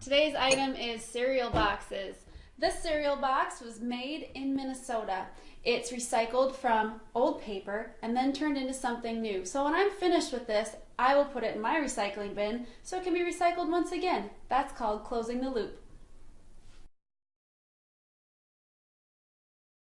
Today's item is cereal boxes. This cereal box was made in Minnesota. It's recycled from old paper and then turned into something new. So when I'm finished with this, I will put it in my recycling bin so it can be recycled once again. That's called closing the loop.